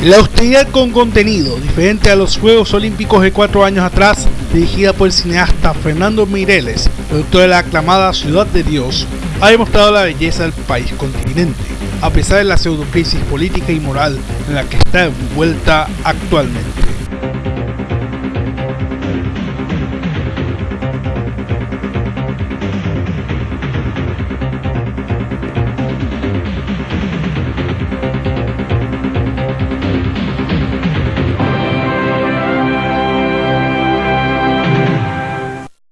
La austeridad con contenido, diferente a los Juegos Olímpicos de cuatro años atrás, dirigida por el cineasta Fernando Mireles, productor de la aclamada Ciudad de Dios, ha demostrado la belleza del país continente, a pesar de la pseudo crisis política y moral en la que está envuelta actualmente.